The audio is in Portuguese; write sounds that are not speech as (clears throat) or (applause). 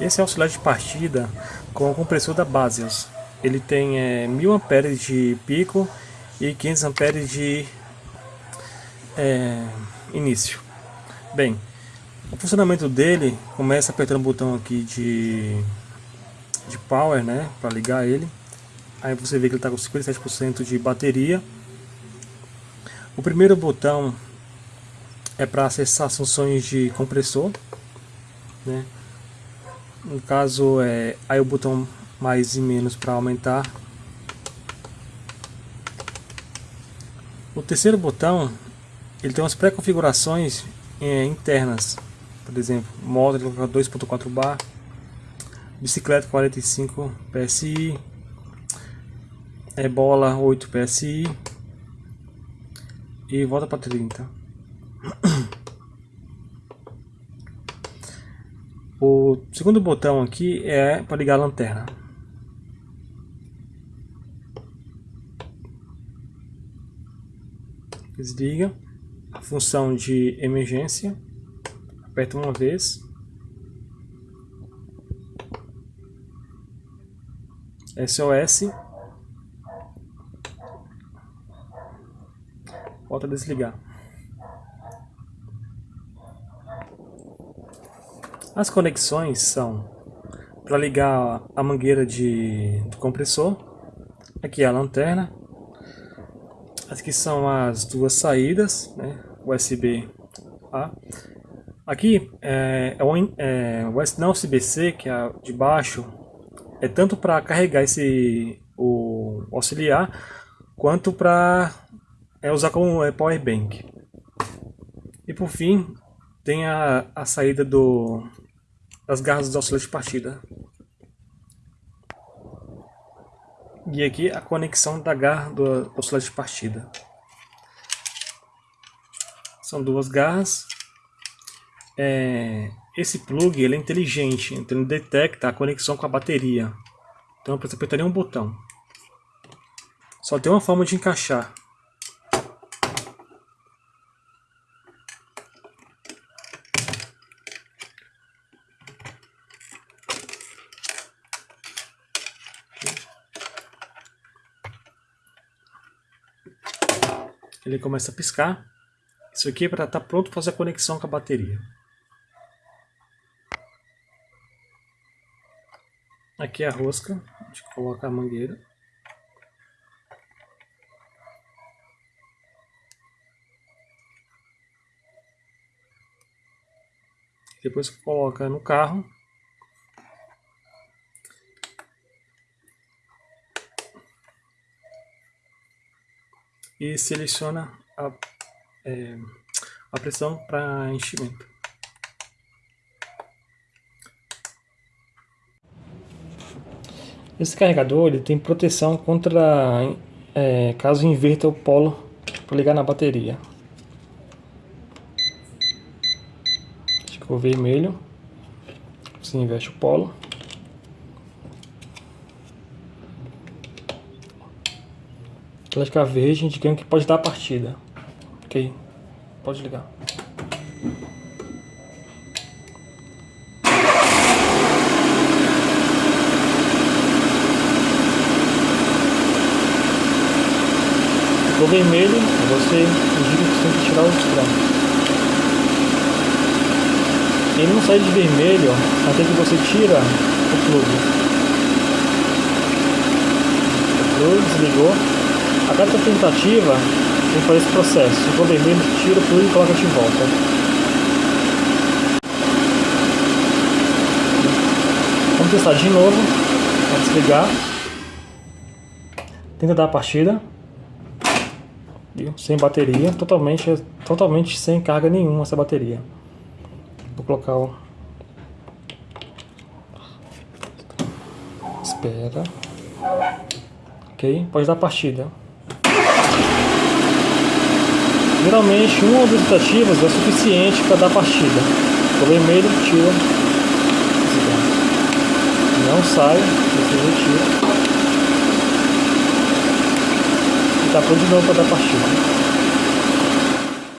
Esse é o auxiliar de partida com o compressor da Basios. Ele tem é, 1000 amperes de pico e 500 amperes de é, início. Bem, o funcionamento dele começa apertando o botão aqui de, de power, né, para ligar ele. Aí você vê que ele está com 57% de bateria. O primeiro botão é para acessar as funções de compressor, né? No caso, é aí o botão mais e menos para aumentar. O terceiro botão, ele tem umas pré-configurações é, internas. Por exemplo, modo 2.4 bar, bicicleta 45 PSI, é bola 8 PSI e volta para 30. (clears throat) O segundo botão aqui é para ligar a lanterna. Desliga. A função de emergência. Aperta uma vez. SOS. Volta a desligar. As conexões são para ligar a mangueira de, do compressor, aqui é a lanterna, aqui são as duas saídas, né, USB A. Aqui é, é, o, é não USB-C, que é de baixo, é tanto para carregar esse o auxiliar, quanto para é, usar como é, power bank. E por fim, tem a, a saída do as garras do auxiliar de partida. E aqui a conexão da garra do auxiliar de partida. São duas garras. É, esse plug ele é inteligente, então ele detecta a conexão com a bateria. Então eu preciso apertar um botão. Só tem uma forma de encaixar. Ele começa a piscar. Isso aqui é para estar tá pronto para fazer a conexão com a bateria. Aqui é a rosca, a gente coloca a mangueira. Depois coloca no carro e seleciona a, é, a pressão para enchimento. Esse carregador ele tem proteção contra é, caso inverta o polo para ligar na bateria. Ficou vermelho, você inverte o polo. Atlética Verde indicando que pode dar a partida. Ok, pode ligar. Ficou vermelho, você indica que tem que tirar os trancos. Ele não sai de vermelho até que você tira o plug. O plug desligou. A cada tentativa, que fazer esse processo. For vermelho, tira tudo e coloca de volta. Vamos testar de novo. Vamos desligar. Tenta dar a partida. Sem bateria, totalmente, totalmente sem carga nenhuma essa bateria. Vou colocar o... Espera. Ok, pode dar partida. Geralmente uma ou duas tentativas é suficiente para dar partida. O vermelho tira. Não sai, você retira. E está pronto de novo para dar partida.